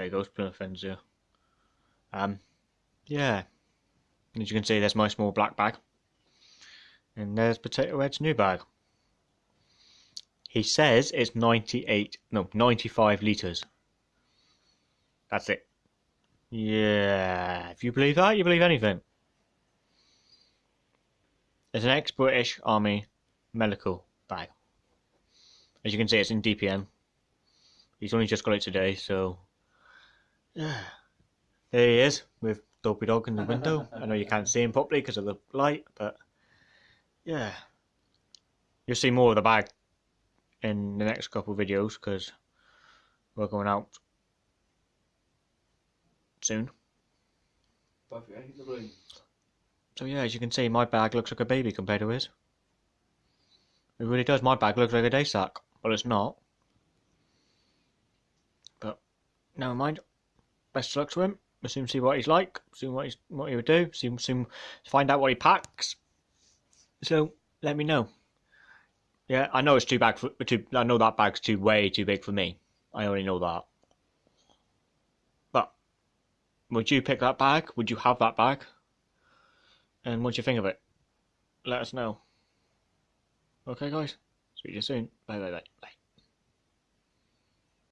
there goes Plymouth. Um, yeah. As you can see, there's my small black bag. And there's Potato Head's new bag. He says it's 98, no, 95 litres. That's it. Yeah, if you believe that, you believe anything. It's an ex-British Army medical bag. As you can see, it's in DPM. He's only just got it today, so... Yeah. There he is, with Dopey Dog in the window. I know you can't see him properly because of the light, but... Yeah. You'll see more of the bag in the next couple of videos, because we're going out soon. So yeah, as you can see, my bag looks like a baby compared to his. It really does. My bag looks like a day sack, but it's not. But never mind. Best of luck to him. We'll soon see what he's like. Soon what he's what he would do. Soon soon find out what he packs. So let me know. Yeah, I know it's too big for too. I know that bag's too way too big for me. I already know that. But would you pick that bag? Would you have that bag? And what do you think of it? Let us know. Okay, guys. To you soon. Bye, bye, bye, bye.